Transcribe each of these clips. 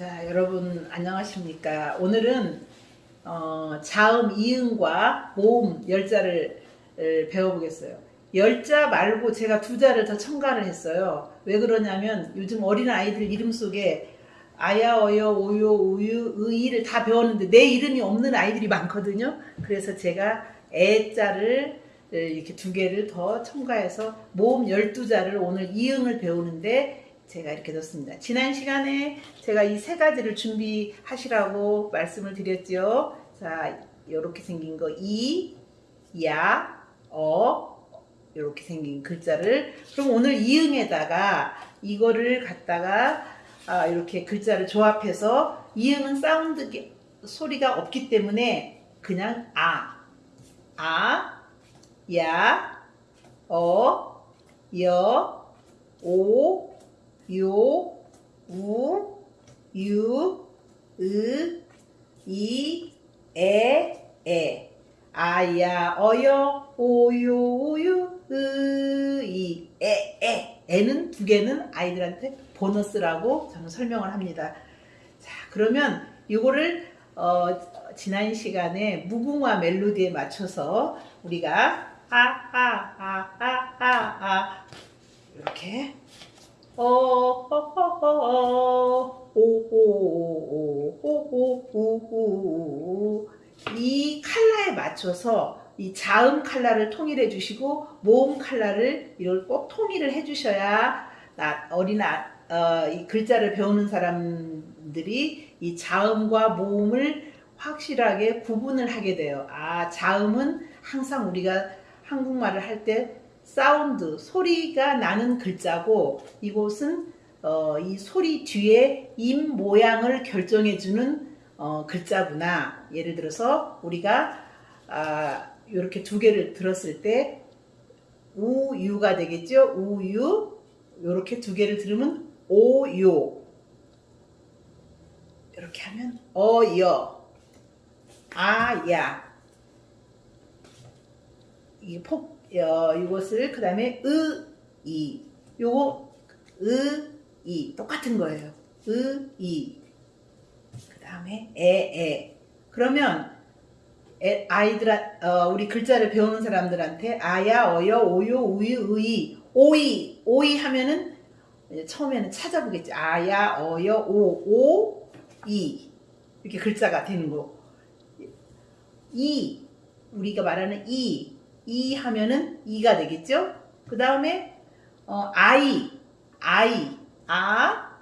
자, 여러분 안녕하십니까? 오늘은 어, 자음 이응과 모음 열자를 을 배워보겠어요. 열자 말고 제가 두 자를 더 첨가를 했어요. 왜 그러냐면 요즘 어린 아이들 이름 속에 아야, 어여, 오요, 우유, 의이를 다 배웠는데 내 이름이 없는 아이들이 많거든요. 그래서 제가 애자를 이렇게 두 개를 더 첨가해서 모음 12자를 오늘 이응을 배우는데 제가 이렇게 넣습니다. 지난 시간에 제가 이 세 가지를 준비하시라고 말씀을 드렸죠. 자, 이렇게 생긴 거 이, 야, 어 이렇게 생긴 글자를 그럼 오늘 이응에다가 이거를 갖다가 아, 이렇게 글자를 조합해서 이응은 사운드 소리가 없기 때문에 그냥 아, 아, 야, 어, 여, 오, 요, 우, 유, 으, 이, 에, 에. 아야, 어여, 오요, 우유, 으, 이, 에, 에. 에는 두 개는 아이들한테 보너스라고 저는 설명을 합니다. 자, 그러면 이거를 어, 지난 시간에 무궁화 멜로디에 맞춰서 우리가 아아아아아아 이렇게 이 칼라에 맞춰서 이 자음 칼라를 통일해 주시고 모음 칼라를 이걸 꼭 통일을 해 주셔야 어린 아, 어, 이 글자를 배우는 사람들이 이 자음과 모음을 확실하게 구분을 하게 돼요. 아 자음은 항상 우리가 한국말을 할 때 사운드, 소리가 나는 글자고 이곳은 어, 이 소리 뒤에 입 모양을 결정해주는 어, 글자구나. 예를 들어서 우리가 아, 이렇게 두 개를 들었을 때 우유가 되겠죠. 우유 이렇게 두 개를 들으면 오요 이렇게 하면 어여 아야 이게 폭 어, 이것을 그 다음에 으, 이 요거 으, 이 똑같은 거예요. 으, 이. 그 다음에 에, 에. 그러면 에, 아이들 어, 우리 글자를 배우는 사람들한테 아야, 어여, 오요, 우유, 의이, 오이, 오이 하면은 처음에는 찾아보겠지. 아야, 어여, 오, 오, 이 이렇게 글자가 되는 거. 이 우리가 말하는 이, 이 하면은 이가 되겠죠? 그 다음에 어, 아이, 아이, 아,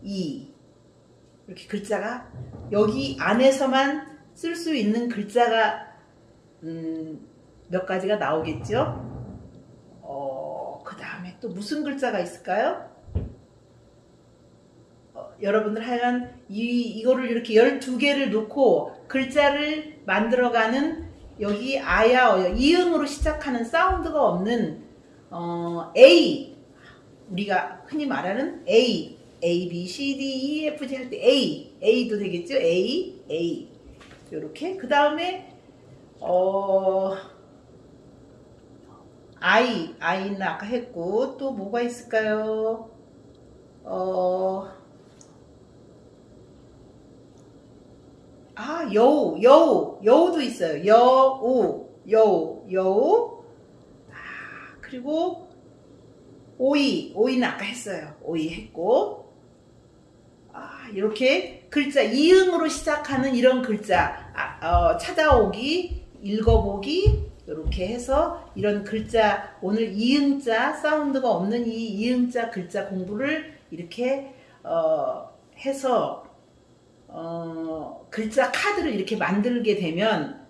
이 이렇게 글자가 여기 안에서만 쓸 수 있는 글자가 음, 몇 가지가 나오겠죠? 어, 그 다음에 또 무슨 글자가 있을까요? 어, 여러분들 하여간 이, 이거를 이렇게 12개를 놓고 글자를 만들어가는 여기 아야 어여 이음으로 시작하는 사운드가 없는 어, A. 우리가 흔히 말하는 A. A B C D E F G 할 때 A. A도 되겠죠? A A. 이렇게. 그 다음에 어 I. I는 아까 했고 또 뭐가 있을까요? 어 아, 여우, 여우, 여우도 있어요. 여우, 여우, 여우. 아, 그리고 오이, 오이는 아까 했어요. 오이 했고. 아, 이렇게 글자, 이응으로 시작하는 이런 글자, 아, 어, 찾아오기, 읽어보기, 이렇게 해서 이런 글자, 오늘 이응자, 사운드가 없는 이 이응자 글자 공부를 이렇게 어, 해서 어, 글자 카드를 이렇게 만들게 되면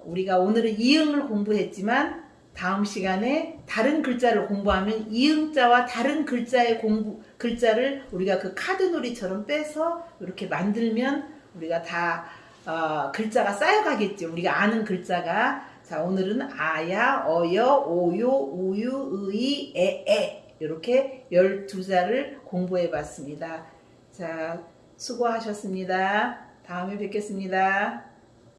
우리가 오늘은 이응을 공부했지만 다음 시간에 다른 글자를 공부하면 이응자와 다른 글자의 공부 글자를 우리가 그 카드 놀이처럼 빼서 이렇게 만들면 우리가 다 어, 글자가 쌓여가겠죠. 우리가 아는 글자가 자 오늘은 아야, 어여, 오요, 우유, 의이, 에에 이렇게 12자를 공부해 봤습니다. 자 수고하셨습니다. 다음에 뵙겠습니다.